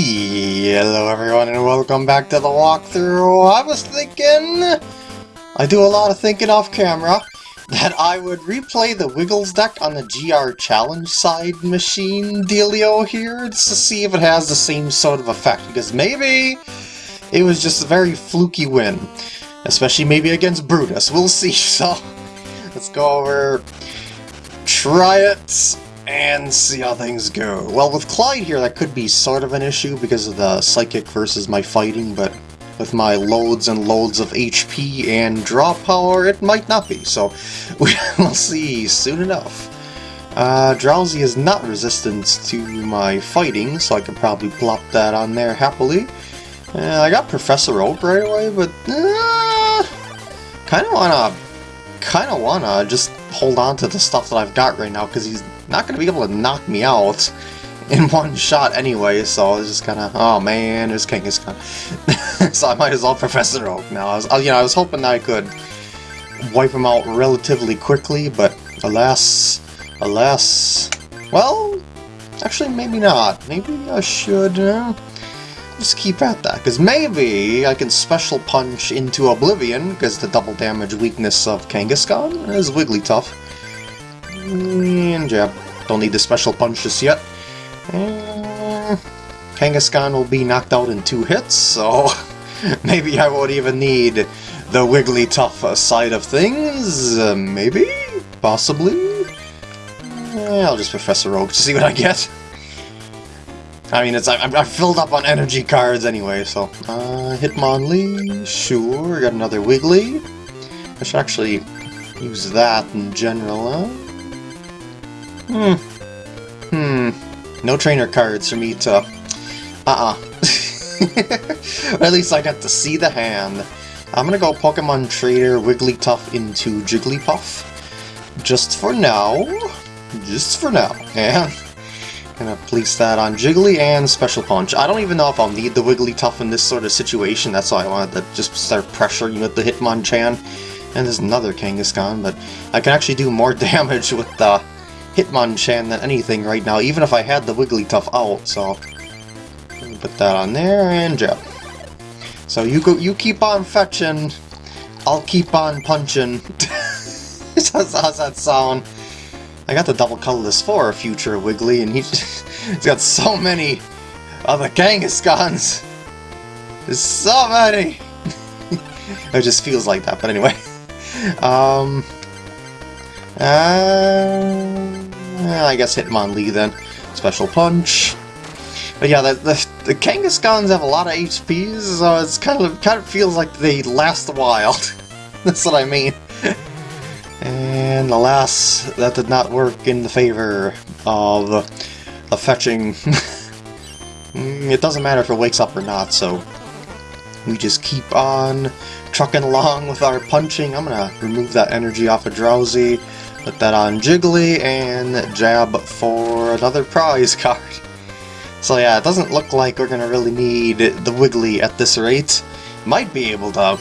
Hello everyone and welcome back to the walkthrough. I was thinking, I do a lot of thinking off camera, that I would replay the Wiggles deck on the GR Challenge side machine dealio here, just to see if it has the same sort of effect, because maybe it was just a very fluky win. Especially maybe against Brutus, we'll see, so let's go over, try it, and see how things go. Well, with Clyde here, that could be sort of an issue because of the Psychic versus my fighting, but with my loads and loads of HP and draw power, it might not be, so we'll see soon enough. Uh, Drowzee is not resistant to my fighting, so I could probably plop that on there happily. Uh, I got Professor Oak right away, but uh, kind of wanna, kind of wanna just hold on to the stuff that I've got right now because he's not going to be able to knock me out in one shot anyway, so I was just kind of, oh man, there's Kangaskhan. so I might as well Professor Oak now. I was, you know, I was hoping I could wipe him out relatively quickly, but alas, alas, well, actually maybe not. Maybe I should uh, just keep at that, because maybe I can Special Punch into Oblivion, because the double damage weakness of Kangaskhan is Wigglytuff. And jab. Don't need the special punch just yet. And Kangaskhan will be knocked out in two hits, so maybe I won't even need the Wigglytuff side of things. Uh, maybe? Possibly? I'll just Professor Oak to see what I get. I mean, it's I'm filled up on energy cards anyway, so... Uh, Hitmonlee, sure, got another Wiggly. I should actually use that in general, huh? Hmm. Hmm. No trainer cards for me to... Uh-uh. at least I got to see the hand. I'm gonna go Pokemon Trader Wigglytuff into Jigglypuff. Just for now. Just for now. And gonna place that on Jiggly and Special Punch. I don't even know if I'll need the Wigglytuff in this sort of situation. That's why I wanted to just start pressuring with the Hitmonchan. And there's another Kangaskhan, but I can actually do more damage with the Hitmonchan than anything right now, even if I had the Wigglytuff out, so... Put that on there, and jump. So you go, you keep on fetching, I'll keep on punching. how's, that sound? I got the double colorless for a future Wiggly, and he's, got so many of the. There's so many! it just feels like that, but anyway. Um... Uh... I guess Hitmonlee then. Special Punch. But yeah, the, the, the Kangaskhan's have a lot of HPs, so it's kind of kind of feels like they last a while. That's what I mean. And alas, that did not work in the favor of, of fetching. Mm, it doesn't matter if it wakes up or not, so we just keep on trucking along with our punching. I'm gonna remove that energy off of Drowzee. Put that on Jiggly, and jab for another prize card. So yeah, it doesn't look like we're gonna really need the Wiggly at this rate. Might be able to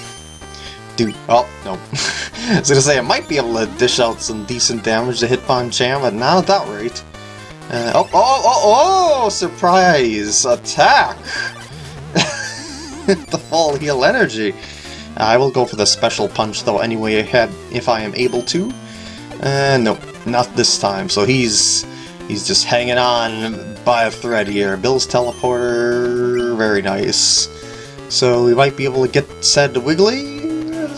do... Oh, no. I was gonna say, I might be able to dish out some decent damage to Hitmonchan, but not at that rate. Uh, oh, oh, oh, oh! Surprise! Attack! the full heal energy. I will go for the special punch though anyway ahead if I am able to. Uh, nope, not this time. So he's he's just hanging on by a thread here. Bill's teleporter, very nice. So we might be able to get said Wiggly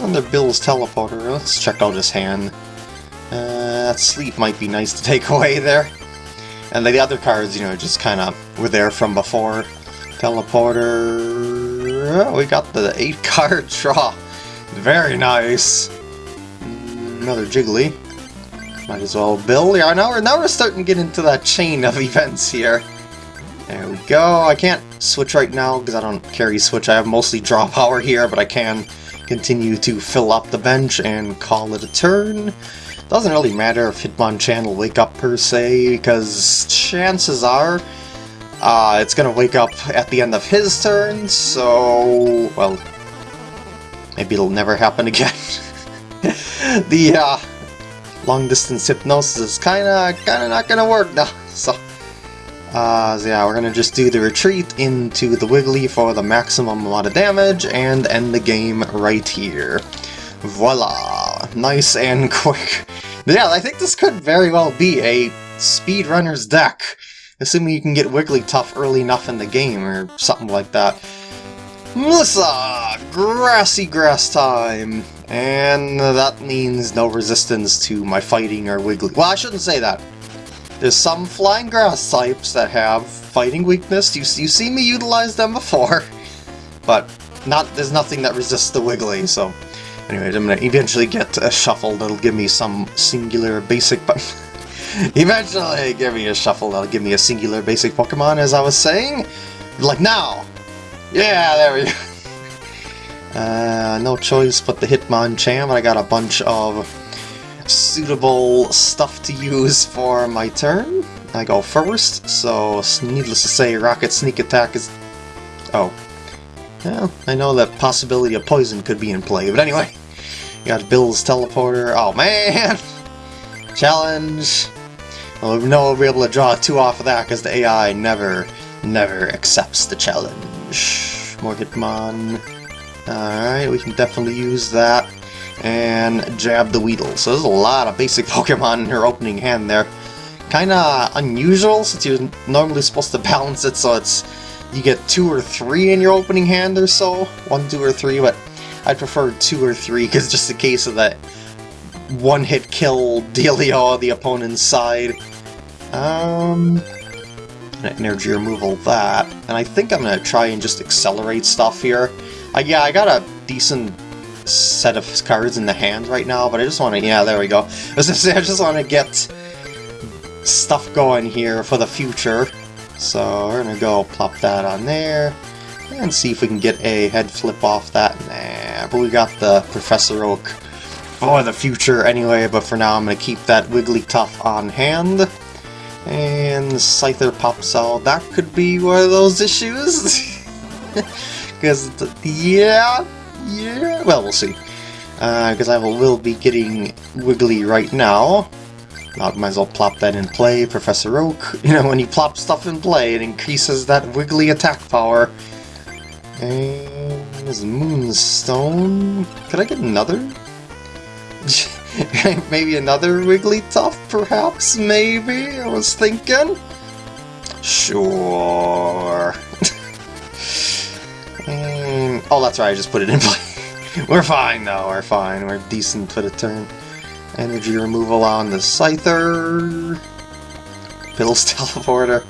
under Bill's teleporter. Let's check out his hand. Uh, that sleep might be nice to take away there. And the other cards, you know, just kind of were there from before. Teleporter... Oh, we got the 8-card draw. Very nice. Another Jiggly. Might as well build. Yeah, now we're, now we're starting to get into that chain of events here. There we go. I can't switch right now because I don't carry switch. I have mostly draw power here, but I can continue to fill up the bench and call it a turn. Doesn't really matter if Hitmonchan will wake up per se, because chances are uh, it's going to wake up at the end of his turn, so, well, maybe it'll never happen again. the uh, long distance hypnosis is kinda kinda not gonna work now. So Uh, so yeah, we're gonna just do the retreat into the Wiggly for the maximum amount of damage and end the game right here. Voila! Nice and quick. Yeah, I think this could very well be a speedrunner's deck, assuming you can get Wigglytuff early enough in the game or something like that. Melissa! Grassy grass time! And that means no resistance to my fighting or Wiggly. Well, I shouldn't say that. There's some flying grass types that have fighting weakness. You, you see me utilize them before. But not there's nothing that resists the Wiggly, so... Anyways, I'm gonna eventually get a shuffle that'll give me some singular basic... But eventually give me a shuffle that'll give me a singular basic Pokemon, as I was saying. Like now! Yeah, there we go. Uh, no choice but the Hitmonchan. Cham. I got a bunch of suitable stuff to use for my turn. I go first, so needless to say, Rocket Sneak Attack is... Oh. Well, I know that possibility of poison could be in play, but anyway. got Bill's Teleporter. Oh, man! Challenge! Well, no, we'll be able to draw two off of that, because the AI never, never accepts the challenge. More Hitmon. Alright, we can definitely use that and jab the Weedle. So there's a lot of basic Pokemon in her opening hand there. Kinda unusual since you're normally supposed to balance it so it's you get two or three in your opening hand or so. One, two, or three, but I prefer two or three because just a case of that one-hit kill dealio on the opponent's side. Um, energy removal that, and I think I'm gonna try and just accelerate stuff here. Uh, yeah, I got a decent set of cards in the hand right now, but I just want to, yeah, there we go. I just want to get stuff going here for the future. So we're going to go plop that on there, and see if we can get a head flip off that. Nah, but we got the Professor Oak for the future anyway, but for now I'm going to keep that Wigglytuff on hand. And Scyther pops out. That could be one of those issues. Because, yeah, yeah, well, we'll see. Because uh, I will, be getting Wiggly right now. I might as well plop that in play, Professor Oak. You know, when you plop stuff in play, it increases that Wiggly attack power. And there's Moonstone. Could I get another? maybe another Wigglytuff, perhaps? Maybe? I was thinking. Sure. And, oh, that's right, I just put it in play. we're fine though, we're fine. We're decent for the turn. Energy removal on the Scyther. Bill's Teleporter.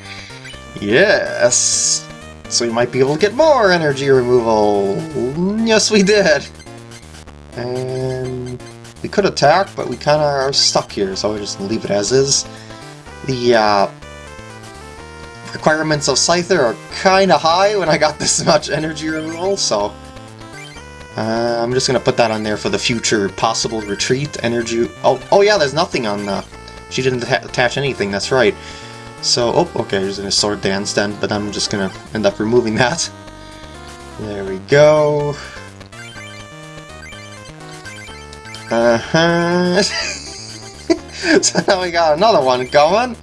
Yes! So we might be able to get more energy removal. Yes, we did! And we could attack, but we kind of are stuck here, so we'll just leave it as is. The uh, requirements of Scyther are kind of high when I got this much energy removal, so uh, I'm just gonna put that on there for the future possible retreat energy. Oh, oh yeah, there's nothing on the. She didn't attach anything. That's right. So, oh, okay, there's a sword dance then, but I'm just gonna end up removing that. There we go. Uh huh. so now we got another one coming.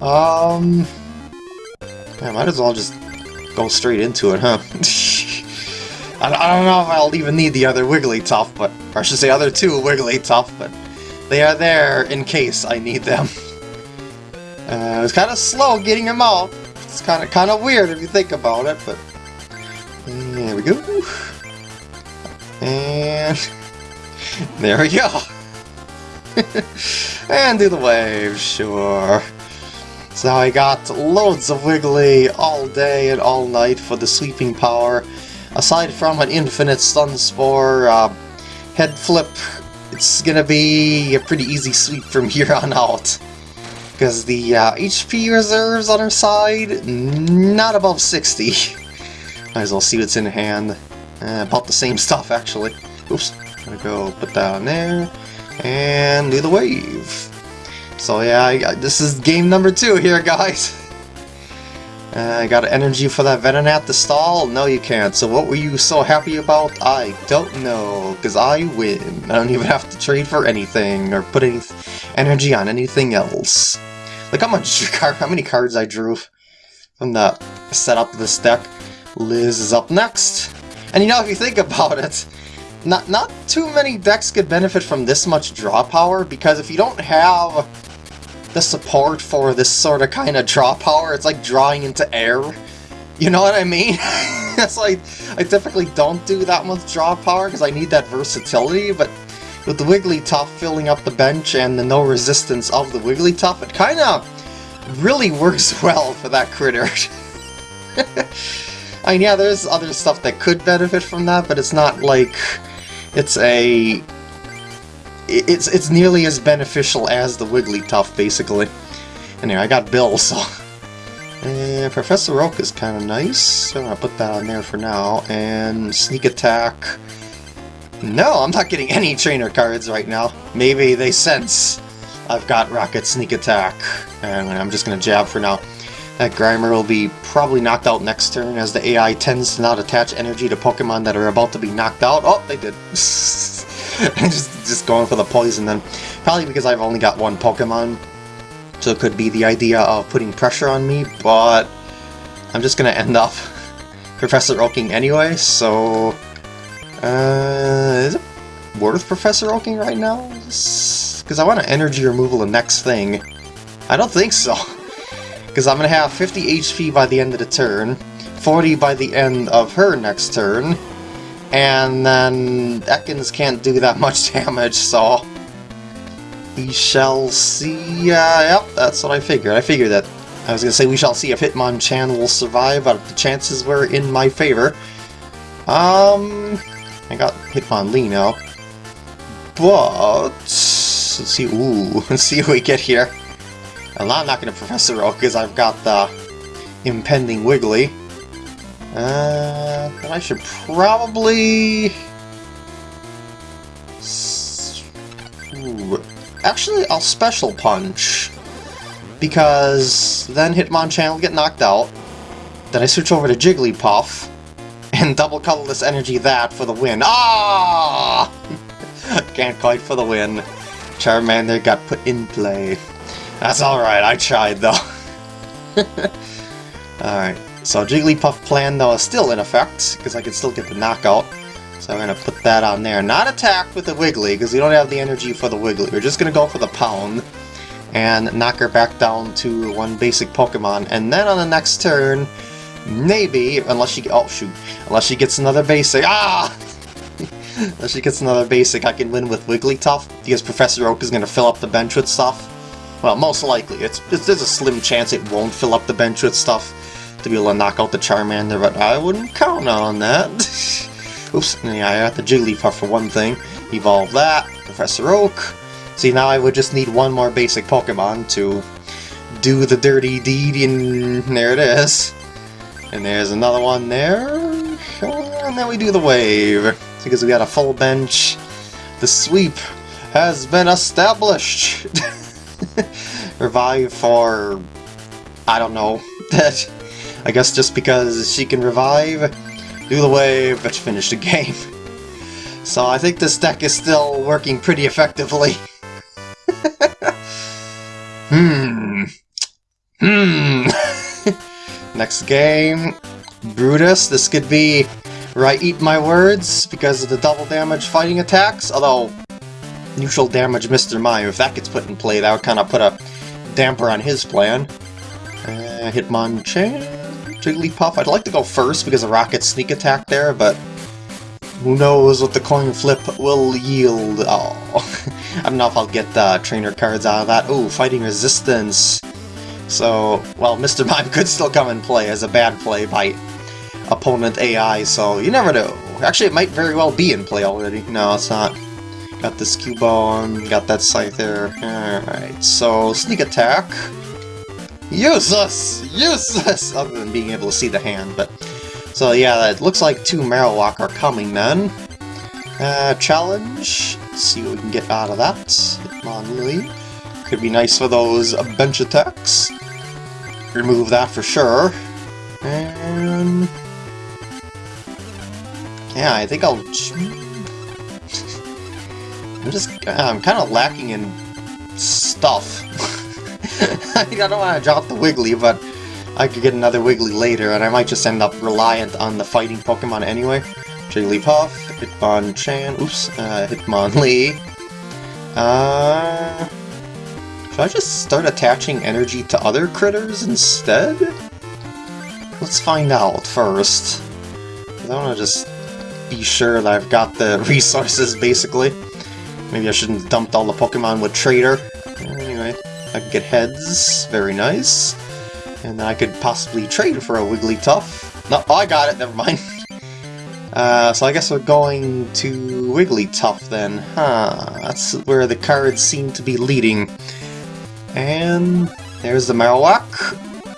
Um, I might as well just go straight into it, huh? I, don't know if I'll even need the other Wigglytuff, but or I should say other two Wigglytuff, but they are there in case I need them. Uh, it was kind of slow getting them out. It's kind of kind of weird if you think about it, but there we go. And there we go. and do the wave, sure. So I got loads of Wiggly all day and all night for the sweeping power aside from an infinite stun spore, uh, head flip, it's gonna be a pretty easy sweep from here on out. Because the uh, HP reserves on her side, not above 60. Might as well see what's in hand. Uh, about the same stuff, actually. Oops. Gonna go put that on there. And do the wave. So yeah, I, this is game number two here, guys. Uh, I got energy for that Venonat to stall? No, you can't. So what were you so happy about? I don't know, because I win. I don't even have to trade for anything, or put any energy on anything else. Look how much how many cards I drew from the setup of this deck. Liz is up next. And you know, if you think about it, not not too many decks could benefit from this much draw power, because if you don't have the support for this sort of kind of draw power, it's like drawing into air. You know what I mean? That's like, I typically don't do that much draw power because I need that versatility, but with the Wigglytuff filling up the bench and the no resistance of the Wigglytuff, it kind of really works well for that critter. I mean, yeah, there's other stuff that could benefit from that, but it's not like it's a... It's, it's nearly as beneficial as the Wigglytuff, basically. Anyway, I got Bill, so... Professor Oak is kind of nice, so I'm to put that on there for now. And Sneak Attack... No, I'm not getting any trainer cards right now. Maybe they sense I've got Rocket Sneak Attack, and I'm just going to jab for now. That Grimer will be probably knocked out next turn, as the AI tends to not attach energy to Pokemon that are about to be knocked out. Oh, they did. just, just going for the poison then. Probably because I've only got one Pokemon, so it could be the idea of putting pressure on me, but I'm just to end up Professor Oaking anyway, so uh, is it worth Professor Oaking right now? Because I want to energy removal the next thing. I don't think so. Because I'm going to have 50 HP by the end of the turn, 40 by the end of her next turn, and then Ekans can't do that much damage, so... We shall see... Uh, yep, that's what I figured. I figured that. I was to say we shall see if Hitmonchan will survive, but the chances were in my favor. Um... I got Hitmonlee now. But... Let's see, ooh, let's see what we get here. I'm not to Professor Oak because I've got the impending Wiggly. Uh, I should probably... Actually, I'll Special Punch. Because then Hitmonchan will get knocked out. Then I switch over to Jigglypuff and double colorless energy that for the win. Ah! Can't quite for the win. Charmander got put in play. That's alright, I tried though. alright, so Jigglypuff plan though is still in effect, because I can still get the knockout. So I'm going to put that on there. Not attack with the Wiggly, because we don't have the energy for the Wiggly. We're just going to go for the Pound and knock her back down to one basic Pokemon. And then on the next turn, Maybe, unless she... Oh, shoot. Unless she gets another basic. Ah! unless she gets another basic, I can win with Wigglytuff, because Professor Oak is going to fill up the bench with stuff. Well, most likely. It's, it's, There's a slim chance it won't fill up the bench with stuff to be able to knock out the Charmander, but I wouldn't count on that. Oops, yeah, I got the Jigglypuff for one thing. Evolve that. Professor Oak. See, now I would just need one more basic Pokemon to do the dirty deed, and there it is. And there's another one there. And then we do the wave. Because we got a full bench. The sweep has been established. revive for... I don't know. I guess just because she can revive, do the wave, let's finish the game. So I think this deck is still working pretty effectively. hmm. Hmm. Next game, Brutus. This could be where I eat my words because of the double damage fighting attacks, although neutral damage Mr. Mime, if that gets put in play, that would kind of put a damper on his plan. Uh, Hitmonchan, Jigglypuff. I'd like to go first because of Rocket Sneak Attack there, but who knows what the coin flip will yield. Oh, I don't know if I'll get the trainer cards out of that. Oh, Fighting Resistance. So, well, Mr. Mime could still come and play as a bad play by opponent AI, so you never know. Actually, it might very well be in play already. No, it's not. Got this Cubone, got that Scyther. Alright, so Sneak Attack. Useless! Useless! Other than being able to see the hand, but... So yeah, it looks like two Marowak are coming then. Uh, challenge. Let's see what we can get out of that. Hitmonlee. Could be nice for those bench attacks. Remove that for sure. And... Yeah, I think I'll... I'm just... I'm kind of lacking in stuff. I don't want to drop the Wiggly, but I could get another Wiggly later, and I might just end up reliant on the fighting Pokemon anyway. Jigglypuff, Hitmonchan, oops, uh, Hitmonlee. Uh, should I just start attaching energy to other critters instead? Let's find out first. I want to just be sure that I've got the resources, basically. Maybe I shouldn't have dumped all the Pokemon with Trader. Get heads. Very nice. And then I could possibly trade for a Wigglytuff. No, oh, I got it, never mind. Uh, so I guess we're going to Wigglytuff then. Huh, that's where the cards seem to be leading. And there's the Marowak.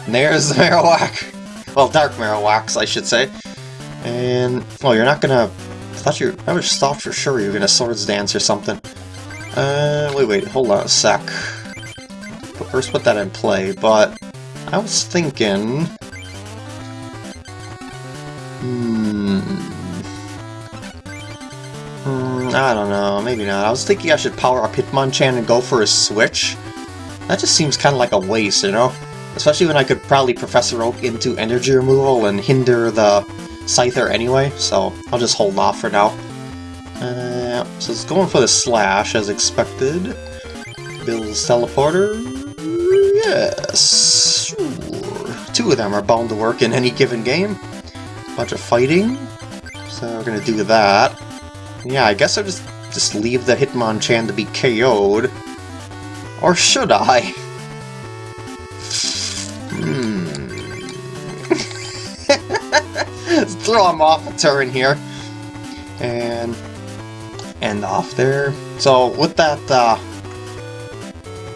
There's the Marowak. Well, Dark Marowaks, I should say. And, oh, you're not gonna... I thought you I was thought for sure you were gonna Swords Dance or something. Uh, wait, wait, hold on a sec. First put that in play, but I was thinking... Hmm... Hmm, I don't know, maybe not. I was thinking I should power up Hitmonchan and go for a switch. That just seems kind of like a waste, you know? Especially when I could probably Professor Oak into energy removal and hinder the Scyther anyway, so I'll just hold off for now. Uh, so it's going for the Slash, as expected. Bill's Teleporter? Yes, sure. Two of them are bound to work in any given game. Bunch of fighting, so we're gonna do that. Yeah, I guess I'll just, just leave the Hitmonchan to be KO'd. Or should I? throw him off a turn here. And end off there. So with that, uh,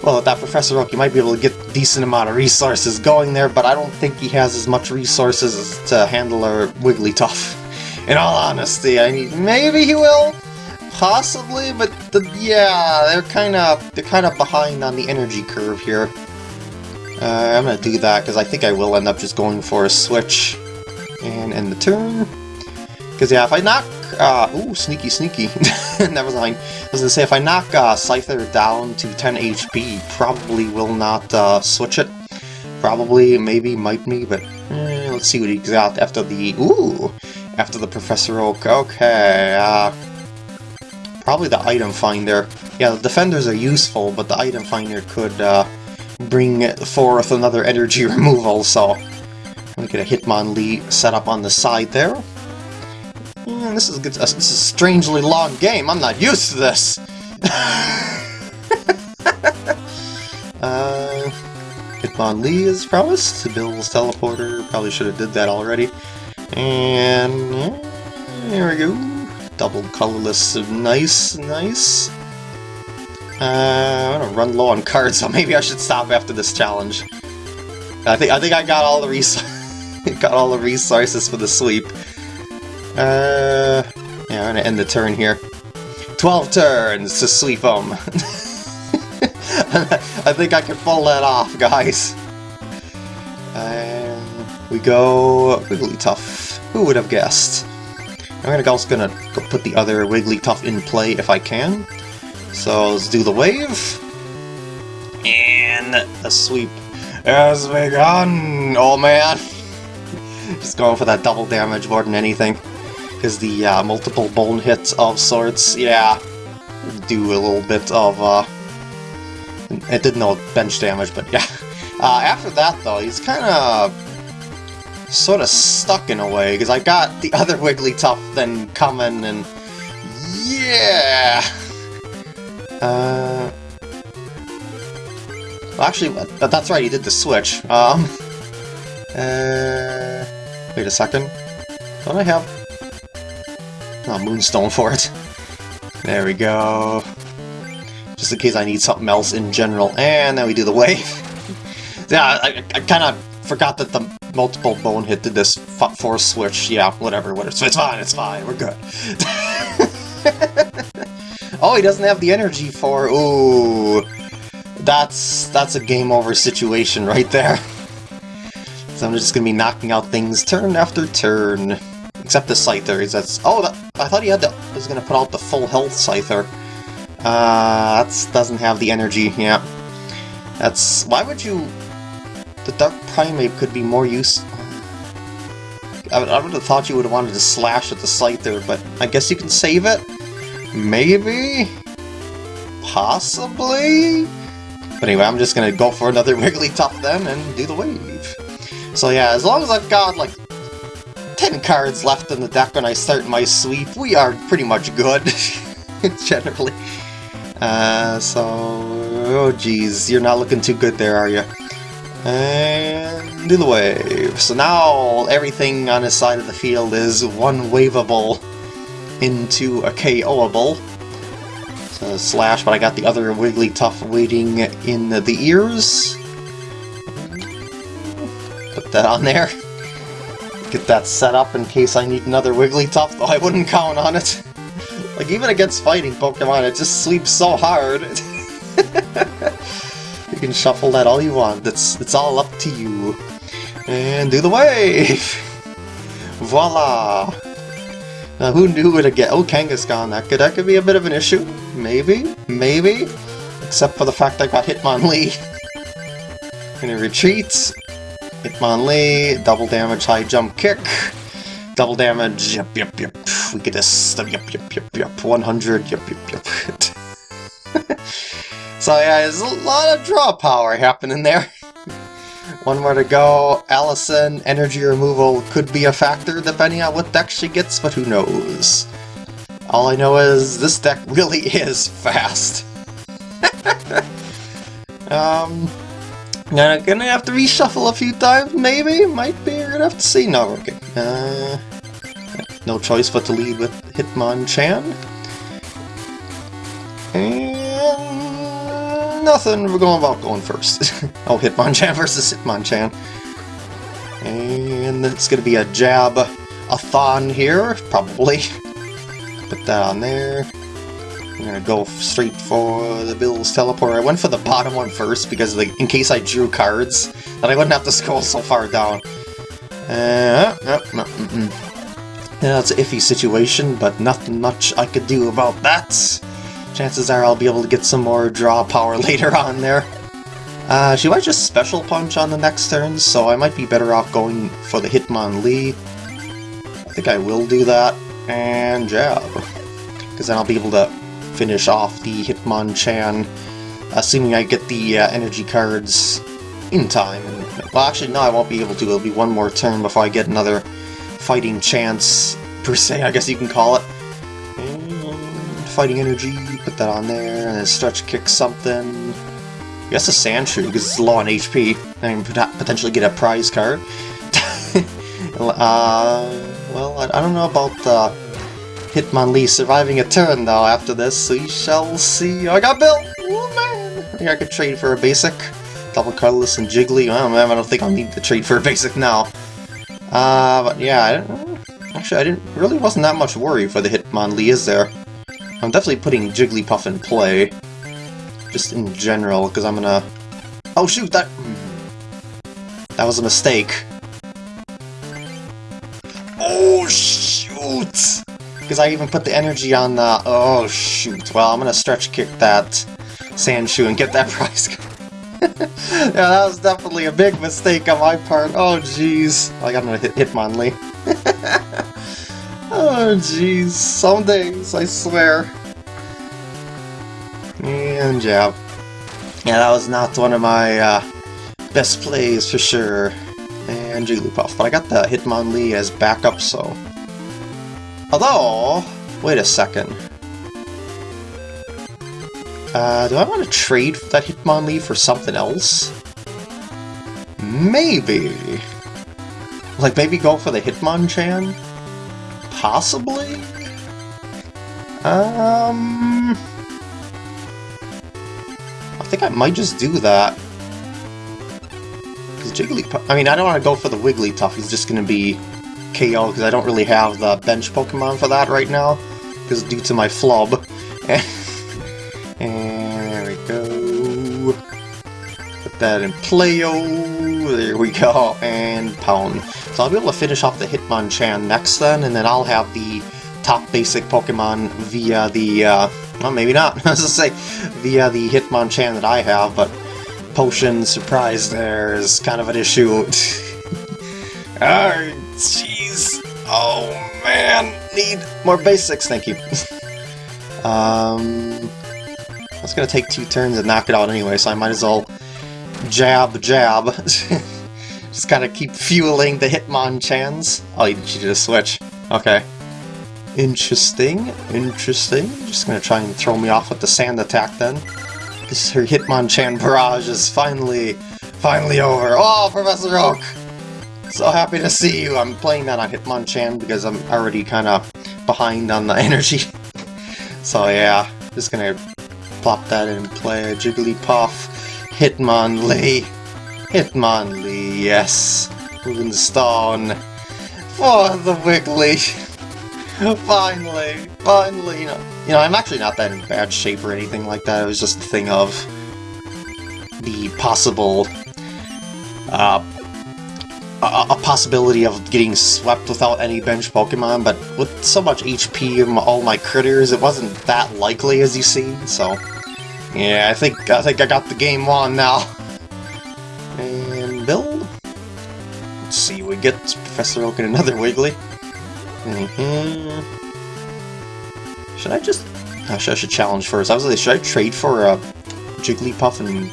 well, with that Professor Oak, you might be able to get a decent amount of resources going there, but I don't think he has as much resources to handle a Wigglytuff. In all honesty, I mean, maybe he will, possibly, but the, yeah, they're kind of they're kind of behind on the energy curve here. Uh, I'm gonna do that because I think I will end up just going for a switch and end the turn. Because, yeah, if I knock... Uh, ooh, sneaky, sneaky. Never mind. I was going to say, if I knock uh, Scyther down to 10 HP, probably will not uh, switch it. Probably, maybe, might me, but eh, let's see what he got after the... Ooh! After the Professor Oak. Okay, uh... Probably the item finder. Yeah, the defenders are useful, but the item finder could uh, bring forth another energy removal, so let me get a Hitmonlee set up on the side there. This is good. This is a strangely long game. I'm not used to this. uh, Hitmonlee is promised. Bill's teleporter. Probably should have did that already. And yeah, there we go. Double colorless. Nice, nice. Uh, I'm gonna run low on cards, so maybe I should stop after this challenge. I think I think I got all the resources. Got all the resources for the sweep. Uh, yeah, I'm gonna end the turn here. 12 turns to sleep them. I think I can pull that off, guys. And we go Wigglytuff. Who would have guessed? I'm gonna also gonna put the other Wigglytuff in play if I can. So let's do the wave. And the sweep has begun! Oh man! Just going for that double damage more than anything. Because the uh, multiple bone hits of sorts, yeah, do a little bit of, uh... It did no bench damage, but yeah. Uh, after that, though, he's kind of sort of stuck in a way, because I got the other Wigglytuff then coming, and yeah! Uh... Well, actually, that's right, he did the switch. Um... Uh... Wait a second. Don't I have... Oh, Moonstone for it. There we go. Just in case I need something else in general. And then we do the wave. yeah, I, I kind of forgot that the multiple bone hit did this force switch. Yeah, whatever, whatever. It's fine, it's fine, we're good. oh, he doesn't have the energy for... Ooh. That's, that's a game over situation right there. So I'm just gonna be knocking out things turn after turn. Except the Scyther, that's... Oh, that, I thought he had the... was gonna put out the full health Scyther. Uh, that doesn't have the energy, yeah. That's... Why would you... The Dark Primeape could be more use... I I would have thought you would have wanted to slash at the Scyther, but I guess you can save it? Maybe? Possibly? But anyway, I'm just gonna go for another Wigglytuff then and do the wave. So yeah, as long as I've got like 10 cards left in the deck when I start my sweep, we are pretty much good, generally. Uh, so... Oh geez, you're not looking too good there, are you? And do the wave. So now everything on his side of the field is one waveable into a KOable. So slash, but I got the other Wigglytuff waiting in the ears. Put that on there. Get that set up in case I need another Wigglytuff, though I wouldn't count on it. like, even against fighting Pokemon, it just sleeps so hard. you can shuffle that all you want, it's, it's all up to you. And do the wave! Voila! Now, who knew it again? Oh, Kangaskhan, that could, that could be a bit of an issue. Maybe, maybe. Except for the fact I got Hitmonlee. And it retreats. Hitmonlee, double damage, high jump kick. Double damage, yep, yep, yep. We get this, yep, yep, yep, yep. 100, yep, yep, yep. so yeah, there's a lot of draw power happening there. One more to go. Allison, energy removal could be a factor depending on what deck she gets, but who knows. All I know is this deck really is fast. um, now, gonna have to reshuffle a few times, maybe? Might be, we're gonna have to see. No, okay. Uh, no choice but to lead with Hitmonchan. And nothing, we're going about going first. oh, Hitmonchan versus Hitmonchan. And it's gonna be a jab a thon here, probably. Put that on there. I'm gonna go straight for the Bill's Teleport. I went for the bottom one first because the, in case I drew cards, that I wouldn't have to scroll so far down. Uh, -mm. Yeah, it's an iffy situation, but nothing much I could do about that. Chances are I'll be able to get some more draw power later on there. Uh, she might just Special Punch on the next turn, so I might be better off going for the Hitmonlee. I think I will do that, and jab. Because then I'll be able to finish off the Hitmonchan, assuming I get the uh, energy cards in time. And, well, actually, no, I won't be able to. It'll be one more turn before I get another fighting chance, per se, I guess you can call it. And fighting energy, put that on there, and then stretch kick something. I guess a Sandshrew, because it's low on HP, and potentially get a prize card. uh, well, I, I, don't know about the Hitmonlee surviving a turn, though, after this. We shall see. I got Bill! Oh, man! I think I could trade for a basic. Double Colorless and Jiggly. Oh, man, I don't think I'll need to trade for a basic now. Uh, but yeah, I actually, I didn't really wasn't that much worry for the Hitmonlee, is there? I'm definitely putting Jigglypuff in play. Just in general, because I'm gonna... Oh, shoot, that... That was a mistake. Oh, shoot! Because I even put the energy on the... Oh, shoot. Well, I'm going to stretch kick that Sandshrew and get that prize yeah, that was definitely a big mistake on my part. Oh, jeez. I got him to hit Hitmonlee. oh, jeez. Some days, I swear. And jab. Yeah, that was not one of my uh, best plays for sure. And Jigglypuff. But I got the Hitmonlee as backup, so Although, wait a second. Uh, do I want to trade that Hitmonlee for something else? Maybe. Like, maybe go for the Hitmonchan? Possibly? Um... I think I might just do that. Because Jigglypuff... I mean, I don't want to go for the Wigglytuff, he's just going to be KO because I don't really have the bench Pokemon for that right now, because due to my flub. and there we go. Put that in Playo. There we go. And Pound. So I'll be able to finish off the Hitmonchan next then, and then I'll have the top basic Pokemon via the, uh, well, maybe not, I was to say, via the Hitmonchan that I have, but potion surprise there is kind of an issue. jeez. Oh, man. Need more basics, thank you. um, it's gonna take two turns to knock it out anyway, so I might as well jab, jab. Just gotta keep fueling the Hitmonchans. Oh, she did a switch. Okay. Interesting, interesting. Just gonna try and throw me off with the sand attack then. This her Hitmonchan barrage is finally, finally over. Oh, Professor Oak! So happy to see you. I'm playing that on Hitmonchan because I'm already kind of behind on the energy. so yeah, just gonna plop that in play. Jigglypuff, Hitmonlee, Hitmonlee, yes. Moonstone for the Wiggly. finally, finally, you know, you know, I'm actually not that in bad shape or anything like that. It was just a thing of the possible, uh, a, a possibility of getting swept without any bench Pokemon, but with so much HP and all my critters, it wasn't that likely as you see, so... Yeah, I think I think I got the game won now. And build. Let's see, we get Professor Oak and another Wiggly. Mm -hmm. Should I just... Actually, I should challenge first. I was like, should I trade for a Jigglypuff and...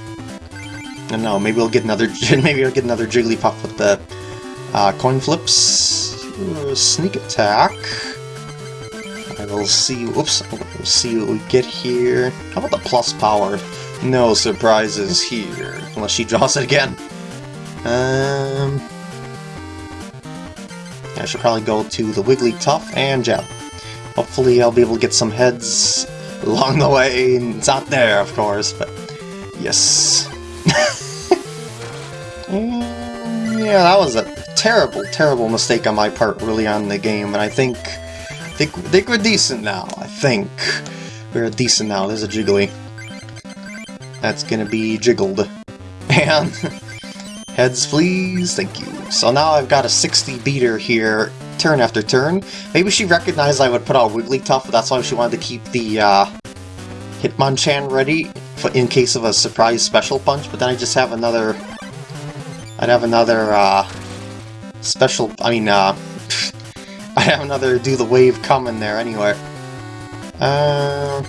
I don't know, maybe we'll get another... maybe I'll get another Jigglypuff with the uh, coin flips. Sneak attack. I will see... Oops. We'll see what we get here. How about the plus power? No surprises here. Unless she draws it again. Um... I should probably go to the Wigglytuff and Jab. Hopefully I'll be able to get some heads along the way. It's not there, of course, but yes. Yeah, that was a terrible, terrible mistake on my part really on the game, and I think, I think, I think we're decent now. I think we're decent now. There's a Jiggly. That's gonna be jiggled. And heads please, thank you. So now I've got a 60 beater here, turn after turn. Maybe she recognized I would put out Wigglytuff, that's why she wanted to keep the uh, Hitmonchan ready in case of a surprise special punch, but then I just have another... I'd have another uh, special... I mean, uh, I have another do the wave coming there anyway. Uh,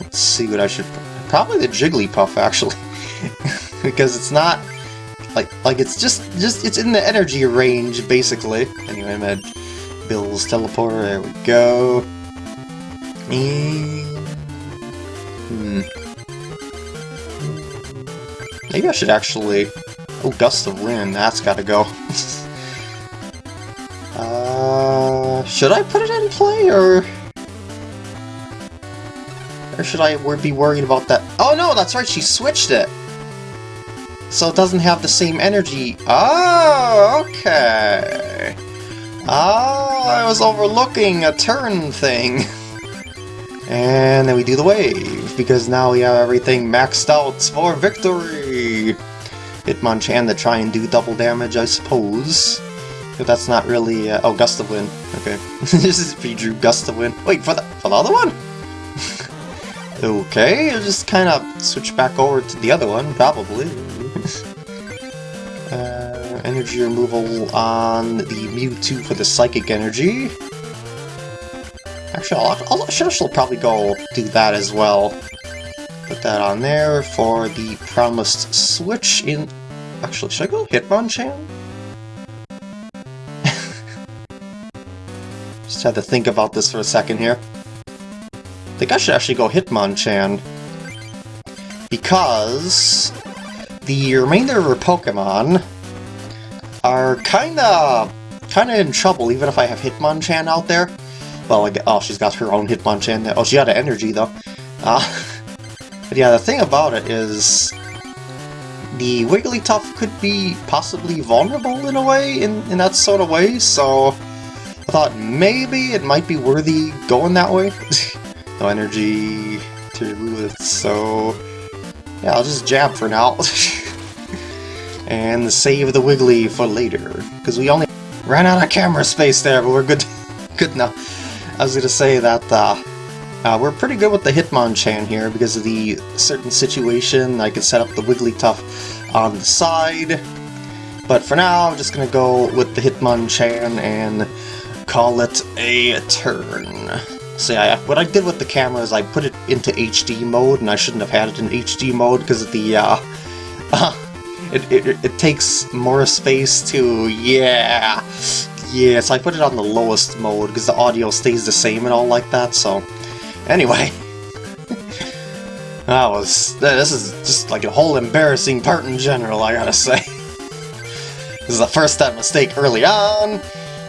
let's see what I should... Probably the Jigglypuff, actually. because it's not like like it's just just it's in the energy range basically. Anyway, I'm at Bill's teleporter. There we go. Hmm. Maybe I should actually. Oh, gust of wind. That's got to go. uh, should I put it in play or? Or should I be worried about that? Oh no, that's right, she switched it! So it doesn't have the same energy. Oh, okay. Oh, I was overlooking a turn thing. and then we do the wave, because now we have everything maxed out for victory! Hitmonchan to try and do double damage, I suppose. But that's not really... Uh, oh, Gust of Wind. Okay. this is if drew Gust of Wind. Wait, for the, for the other one? okay, I'll just kind of switch back over to the other one, probably. uh, energy removal on the Mewtwo for the Psychic Energy. Actually, I'll, actually probably go do that as well. Put that on there for the promised switch in... Actually, should I go Hitmonchan? Just had to think about this for a second here. I think I should actually go Hitmonchan. Because the remainder of her Pokemon are kinda kinda in trouble, even if I have Hitmonchan out there. Well, get, oh, she's got her own Hitmonchan. Oh, she had an energy, though. Uh, but yeah, the thing about it is... The Wigglytuff could be possibly vulnerable in a way, in, in that sort of way, so... I thought maybe it might be worthy going that way. no energy to remove it, so... Yeah, I'll just jab for now. and save the Wiggly for later. Because we only ran out of camera space there, but we're good good now. I was gonna say that uh, Uh, we're pretty good with the Hitmonchan here because of the certain situation. I can set up the Wigglytuff on the side. But for now, I'm just going to go with the Hitmonchan and call it a turn. Yeah, what I did with the camera is I put it into HD mode, and I shouldn't have had it in HD mode because of the, uh it, it, it takes more space to, yeah, yeah, so I put it on the lowest mode because the audio stays the same and all like that, so, anyway. that was, this is just like a whole embarrassing part in general, I gotta say. this is the first step mistake early on,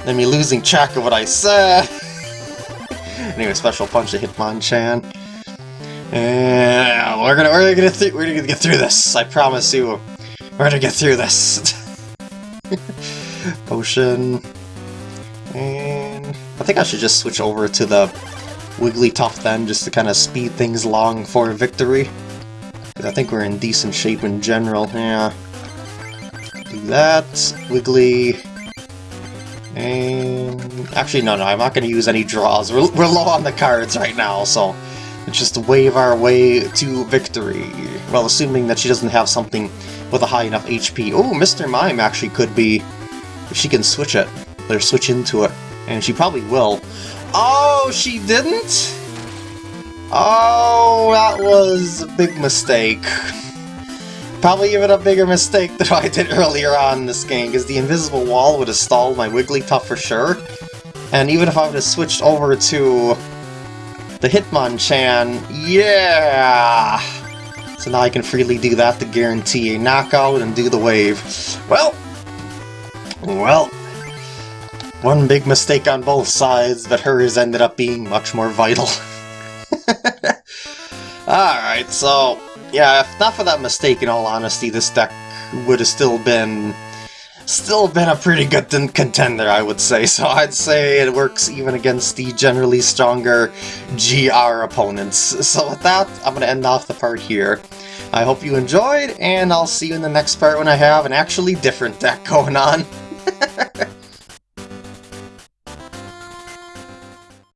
then me losing track of what I said. anyway, special punch to Hitmonchan. And we're gonna we're gonna we're gonna get through this. I promise you. We're gonna get through this. Potion. And I think I should just switch over to the Wigglytuff then, just to kind of speed things along for victory. Because I think we're in decent shape in general. Yeah. Do that. Wiggly. And... Actually, no, no, I'm not going to use any draws. We're, we're low on the cards right now, so... Just wave our way to victory. Well, assuming that she doesn't have something with a high enough HP. Oh, Mr. Mime actually could be... If she can switch it. Or switch into it. And she probably will. Oh, she didn't? Oh, that was a big mistake. Probably even a bigger mistake than I did earlier on in this game, because the invisible wall would have stalled my Wigglytuff for sure. And even if I would have switched over to the Hitmonchan, yeah! So now I can freely do that to guarantee a knockout and do the wave. Well, well, one big mistake on both sides, but hers ended up being much more vital. Alright, so, yeah, if not for that mistake, in all honesty, this deck would have still been still been a pretty good contender, I would say. So I'd say it works even against the generally stronger GR opponents. So with that, I'm going to end off the part here. I hope you enjoyed, and I'll see you in the next part when I have an actually different deck going on.